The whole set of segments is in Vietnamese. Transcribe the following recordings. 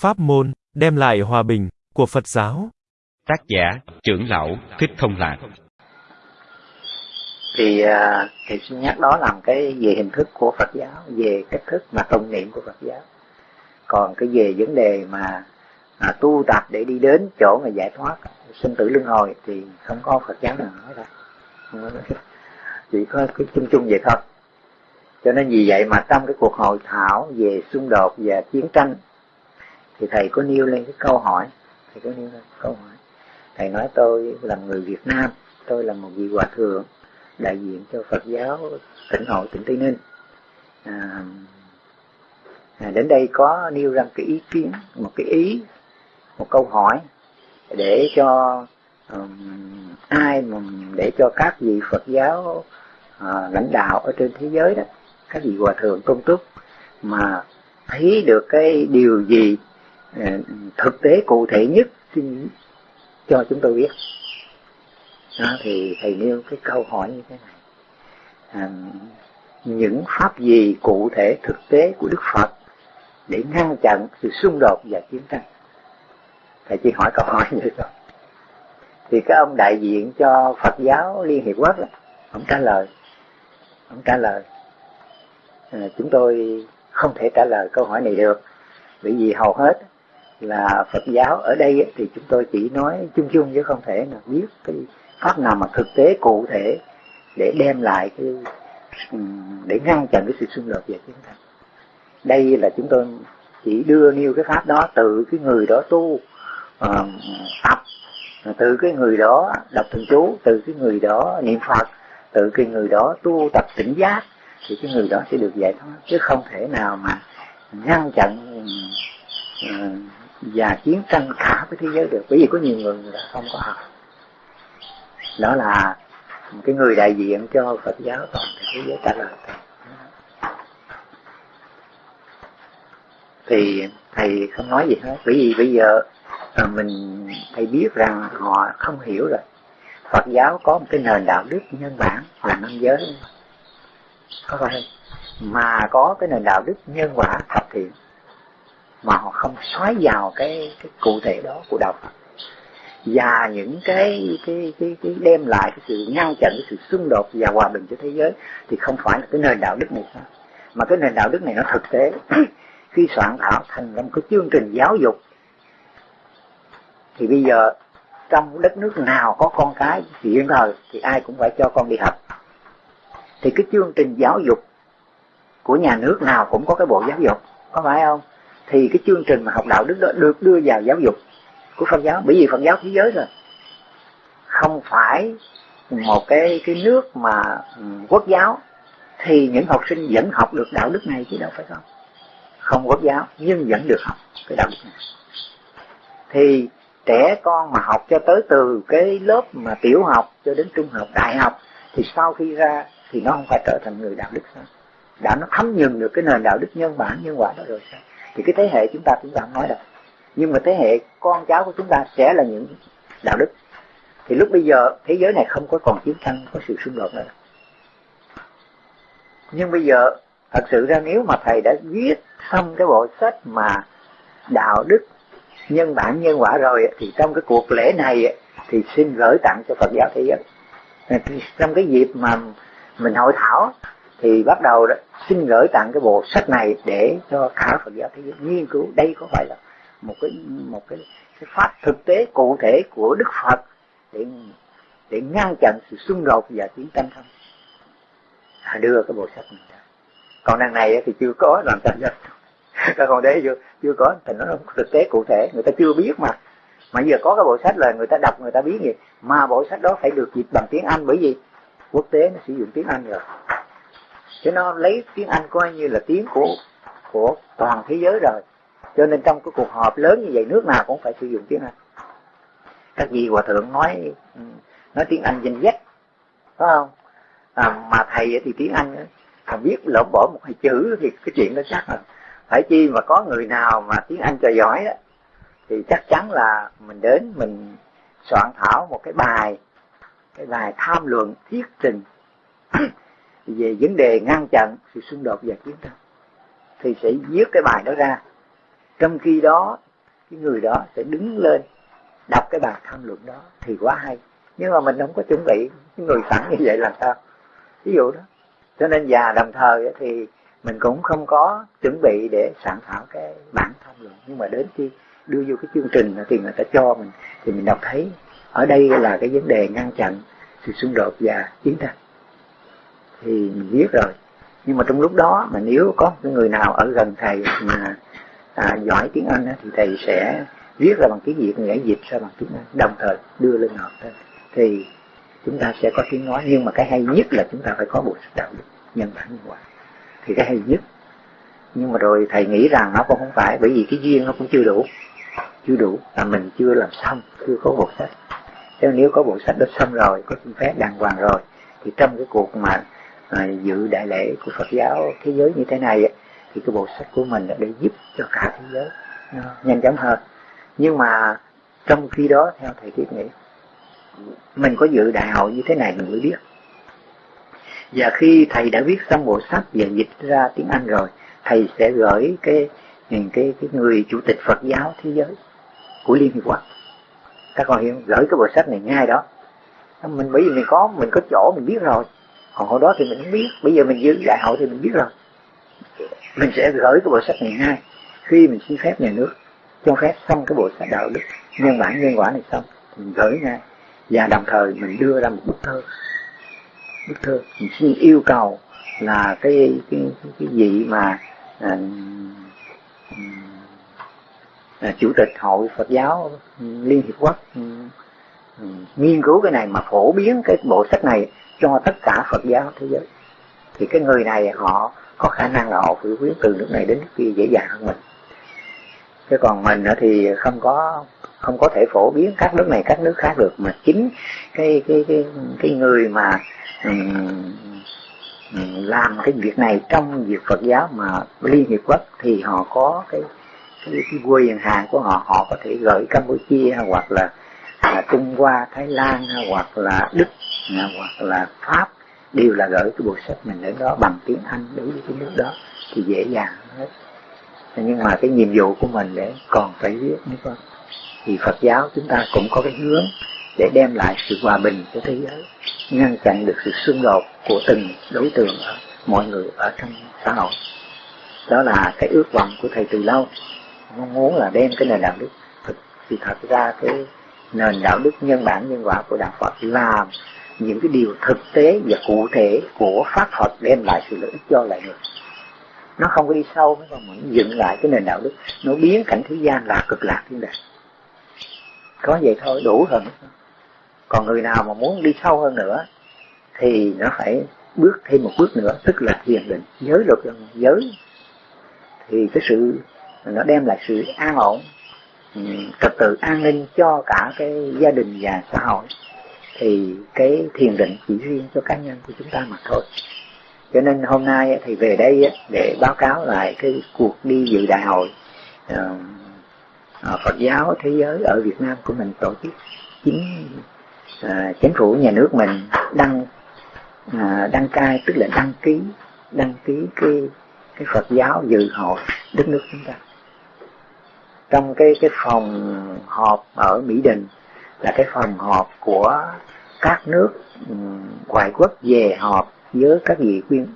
Pháp môn, đem lại hòa bình, của Phật giáo. Tác giả, trưởng lão, Thích Thông Lạc. Thì uh, thầy xin nhắc đó làm cái về hình thức của Phật giáo, về cách thức mà tụng niệm của Phật giáo. Còn cái về vấn đề mà à, tu tập để đi đến chỗ mà giải thoát sinh tử luân hồi thì không có Phật giáo nào nói ra. Chỉ có cái chung chung vậy thôi cho nên vì vậy mà trong cái cuộc hội thảo về xung đột và chiến tranh thì thầy có nêu lên cái câu hỏi. Thầy có nêu lên câu hỏi. Thầy nói tôi là người Việt Nam tôi là một vị hòa thượng đại diện cho Phật giáo tỉnh hội tỉnh Tây Ninh. À, à, đến đây có nêu ra cái ý kiến một cái ý một câu hỏi để cho um, ai mà để cho các vị Phật giáo uh, lãnh đạo ở trên thế giới đó các vị hòa thượng công túc mà thấy được cái điều gì Ờ, thực tế cụ thể nhất cho chúng tôi biết. Đó, thì thầy nêu cái câu hỏi như thế này. À, những pháp gì cụ thể thực tế của Đức Phật để ngăn chặn sự xung đột và chiến tranh? Thầy chỉ hỏi câu hỏi như thôi thì cái ông đại diện cho Phật giáo Liên Hiệp Quốc đó, ông trả lời. Ông trả lời. À, chúng tôi không thể trả lời câu hỏi này được bởi vì hầu hết là Phật giáo. Ở đây thì chúng tôi chỉ nói chung chung chứ không thể nào biết cái pháp nào mà thực tế cụ thể để đem lại cái ừ, để ngăn chặn cái sự xung đột về chiến tranh đây là chúng tôi chỉ đưa nêu cái pháp đó từ cái người đó tu uh, tập từ cái người đó đọc thần chú từ cái người đó niệm phật từ cái người đó tu tập tỉnh giác thì cái người đó sẽ được giải thoát. Chứ không thể nào mà ngăn chặn uh, và chiến tranh cả với thế giới được. Bởi vì có nhiều người người ta không có học. Đó là cái người đại diện cho Phật giáo toàn thế giới trả lời thì thầy không nói gì hết. Bởi vì bây giờ à, mình, thầy biết rằng họ không hiểu rồi. Phật giáo có một cái nền đạo đức nhân bản là năm giới. Có phải mà có cái nền đạo đức nhân quả thập thiện mà họ không xoáy vào cái cái cụ thể đó của đạo Phật và những cái cái cái cái đem lại cái sự ngăn chặn, cái sự xung đột và hòa bình cho thế giới thì không phải là cái nền đạo đức này sao? Mà cái nền đạo đức này nó thực tế. Khi soạn thảo thành ra một cái chương trình giáo dục, thì bây giờ trong đất nước nào có con cái hiện thời thì ai cũng phải cho con đi học. Thì cái chương trình giáo dục của nhà nước nào cũng có cái bộ giáo dục, có phải không? Thì cái chương trình mà học đạo đức đó được đưa vào giáo dục của Phật giáo. Bởi vì Phật giáo thế giới rồi không phải một cái cái nước mà ừ, quốc giáo. Thì những học sinh vẫn học được đạo đức này chứ đâu phải không? Không quốc giáo, nhưng vẫn được học cái đạo đức này. Thì trẻ con mà học cho tới từ cái lớp mà tiểu học cho đến trung học, đại học, thì sau khi ra thì nó không phải trở thành người đạo đức sao đã nó thấm nhuần được cái nền đạo đức nhân bản, nhân quả đó rồi sao? Thì cái thế hệ chúng ta chúng ta không nói đâu nhưng mà thế hệ con cháu của chúng ta sẽ là những đạo đức. Thì lúc bây giờ thế giới này không có còn chiến tranh có sự xung đột nữa. Nhưng bây giờ thật sự ra nếu mà thầy đã viết xong cái bộ sách mà đạo đức nhân bản nhân quả rồi thì trong cái cuộc lễ này thì xin gửi tặng cho Phật giáo thế giới. Trong cái dịp mà mình hội thảo thì bắt đầu đó, xin gửi tặng cái bộ sách này để cho cả Phật giáo thế giới nghiên cứu. Đây có phải là một cái một cái, cái pháp thực tế cụ thể của Đức Phật để để ngăn chặn sự xung đột và chiến tranh không? À, đưa cái bộ sách này ra. Còn đằng này thì chưa có làm sao được các con đấy chưa chưa có thì nó thực tế cụ thể người ta chưa biết mà. Mà giờ có cái bộ sách là người ta đọc người ta biết gì mà bộ sách đó phải được dịch bằng tiếng Anh bởi vì quốc tế nó sử dụng tiếng Anh rồi cho nó lấy tiếng Anh coi như là tiếng của của toàn thế giới rồi. Cho nên trong cái cuộc họp lớn như vậy nước nào cũng phải sử dụng tiếng Anh. Các vị hòa thượng nói ừ, nói tiếng Anh danh dách phải không? À, mà thầy thì tiếng Anh mà biết lỡ bỏ một hai chữ thì cái chuyện đó chắc là phải chi mà có người nào mà tiếng Anh cho giỏi đó thì chắc chắn là mình đến mình soạn thảo một cái bài cái bài tham luận thuyết trình về vấn đề ngăn chặn sự xung đột và chiến tranh. Thì sẽ viết cái bài đó ra. Trong khi đó, cái người đó sẽ đứng lên, đọc cái bài tham luận đó. Thì quá hay. Nhưng mà mình không có chuẩn bị cái người sẵn như vậy làm sao? Ví dụ đó. Cho nên già đồng thời thì mình cũng không có chuẩn bị để soạn thảo cái bản tham luận. Nhưng mà đến khi đưa vô cái chương trình thì người ta cho mình. Thì mình đọc thấy ở đây là cái vấn đề ngăn chặn sự xung đột và chiến tranh thì mình biết rồi. Nhưng mà trong lúc đó mà nếu có cái người nào ở gần thầy mà à, giỏi tiếng Anh thì thầy sẽ viết ra bằng tiếng Việt người dịch ra bằng tiếng Anh đồng thời đưa lên học thôi thì chúng ta sẽ có tiếng nói nhưng mà cái hay nhất là chúng ta phải có bộ sách đạo đức nhân bản nhân quả thì cái hay nhất. Nhưng mà rồi thầy nghĩ rằng nó cũng không phải bởi vì cái duyên nó cũng chưa đủ chưa đủ là mình chưa làm xong chưa có bộ sách. Nếu có bộ sách đó xong rồi có xin phép đàng hoàng rồi thì trong cái cuộc mà à, dự đại lễ của Phật giáo thế giới như thế này thì cái bộ sách của mình để giúp cho cả thế giới nó nhanh chóng hơn. Nhưng mà trong khi đó theo thầy thiết nghĩ mình có dự đại hội như thế này mình mới biết. Và khi thầy đã viết xong bộ sách và dịch ra tiếng Anh rồi thầy sẽ gửi cái cái cái, cái người chủ tịch Phật giáo thế giới của Liên Hiệp Quốc. Các con hiểu gửi cái bộ sách này ngay đó. Mình bởi vì mình có mình có chỗ mình biết rồi còn hồi đó thì mình không biết. Bây giờ mình giữ đại hội thì mình biết rồi. Mình sẽ gửi cái bộ sách này ngay khi mình xin phép nhà nước cho phép xong cái bộ sách đạo đức nhân bản nhân quả này xong thì mình gửi ngay. Và đồng thời mình đưa ra một bức thơ. Bức thơ. Mình xin yêu cầu là cái cái cái, cái gì mà à, à, chủ tịch hội Phật giáo Liên Hiệp Quốc ừ, ừ, nghiên cứu cái này mà phổ biến cái bộ sách này cho tất cả Phật giáo thế giới. Thì cái người này họ có khả năng là họ phổ biến từ nước này đến nước kia dễ dàng hơn mình. Chứ còn mình thì không có không có thể phổ biến các nước này các nước khác được. Mà chính cái cái cái cái người mà um, làm cái việc này trong việc Phật giáo mà Liên Hiệp Quốc thì họ có cái cái, cái quyền hàng của họ họ có thể gửi Campuchia hoặc là, là Trung Hoa Thái Lan hoặc là Đức hoặc là Pháp, đều là gửi cái bộ sách mình đến đó bằng tiếng Anh đối với cái nước đó thì dễ dàng hết. Nhưng mà cái nhiệm vụ của mình để còn phải viết nữa con. Thì Phật giáo chúng ta cũng có cái hướng để đem lại sự hòa bình cho thế giới, ngăn chặn được sự xung đột của từng đối tượng ở, mọi người ở trong xã hội. Đó là cái ước vọng của thầy từ lâu. Mong muốn là đem cái nền đạo đức thực thì thật ra cái nền đạo đức nhân bản nhân quả của đạo Phật làm những cái điều thực tế và cụ thể của pháp Phật đem lại sự lợi ích cho lại người. Nó không có đi sâu, nó còn dựng lại cái nền đạo đức. Nó biến cảnh thế gian là cực lạc thiên đàng. Có vậy thôi, đủ hơn còn người nào mà muốn đi sâu hơn nữa, thì nó phải bước thêm một bước nữa, tức là thiền định. Giới luật giới. Thì cái sự, nó đem lại sự an ổn ừ, trật tự an ninh cho cả cái gia đình và xã hội thì cái thiền định chỉ riêng cho cá nhân của chúng ta mà thôi. Cho nên hôm nay thì về đây để báo cáo lại cái cuộc đi dự đại hội Phật giáo thế giới ở Việt Nam của mình tổ chức. Chính à, chính phủ nhà nước mình đăng à, đăng cai, tức là đăng ký đăng ký cái cái Phật giáo dự hội đất nước chúng ta. Trong cái cái phòng họp ở Mỹ Đình là cái phòng họp của các nước ừ, ngoại quốc về họp với các vị quyên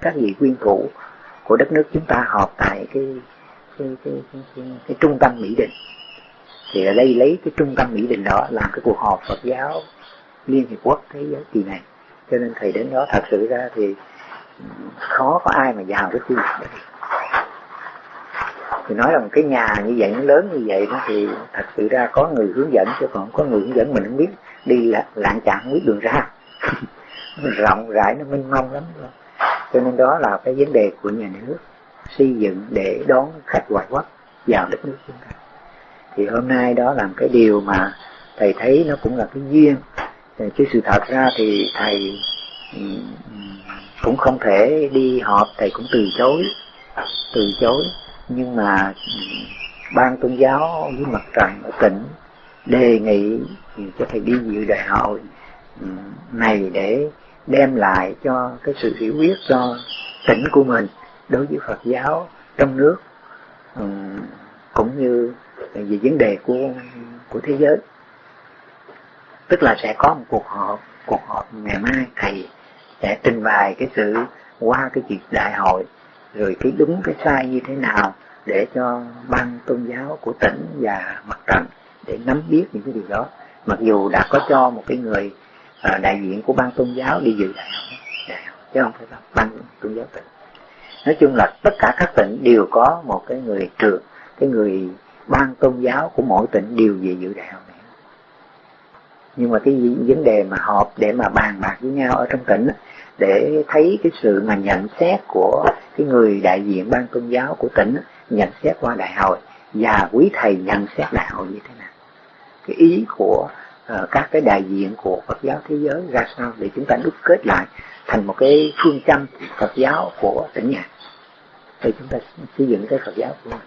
các vị quyên thủ của đất nước chúng ta họp tại cái cái cái, cái, cái, cái trung tâm Mỹ Đình. Thì ở đây lấy cái trung tâm Mỹ Đình đó làm cái cuộc họp Phật giáo Liên Hiệp Quốc thế giới kỳ này. Cho nên thầy đến đó thật sự ra thì ừ, khó có ai mà vào cái khu vực đó thì nói rằng cái nhà như vậy, nó lớn như vậy đó thì thật sự ra có người hướng dẫn chứ còn có người hướng dẫn mình không biết. Đi là lạng chạng không biết đường ra. Rộng rãi, nó mênh mông lắm. Rồi. cho nên đó là cái vấn đề của nhà nước, xây dựng để đón khách ngoại quốc vào đất nước chúng ta. Thì hôm nay đó là cái điều mà thầy thấy nó cũng là cái duyên. Chứ sự thật ra thì thầy cũng không thể đi họp, thầy cũng từ chối từ chối nhưng mà ban tôn giáo với mặt trận ở tỉnh đề nghị cho thầy đi dự đại hội ừ, này để đem lại cho cái sự hiểu biết cho tỉnh của mình đối với Phật giáo trong nước ừ, cũng như về vấn đề của của thế giới. Tức là sẽ có một cuộc họp cuộc họp ngày mai thầy sẽ trình bày cái sự qua cái chuyện đại hội rồi cái đúng cái sai như thế nào để cho ban tôn giáo của tỉnh và mặt trận để nắm biết những cái điều đó. Mặc dù đã có cho một cái người à, đại diện của ban tôn giáo đi dự đại học, đại học chứ không phải là ban tôn giáo tỉnh. Nói chung là tất cả các tỉnh đều có một cái người trưởng cái người ban tôn giáo của mỗi tỉnh đều về dự đại học này. Nhưng mà cái vấn đề mà họp để mà bàn bạc với nhau ở trong tỉnh để thấy cái sự mà nhận xét của cái người đại diện ban tôn giáo của tỉnh nhận xét qua đại hội và quý thầy nhận xét đại hội như thế nào. Cái ý của uh, các cái đại diện của Phật giáo thế giới ra sao để chúng ta đúc kết lại thành một cái phương châm Phật giáo của tỉnh nhà. Thì chúng ta xây dựng cái Phật giáo của mình.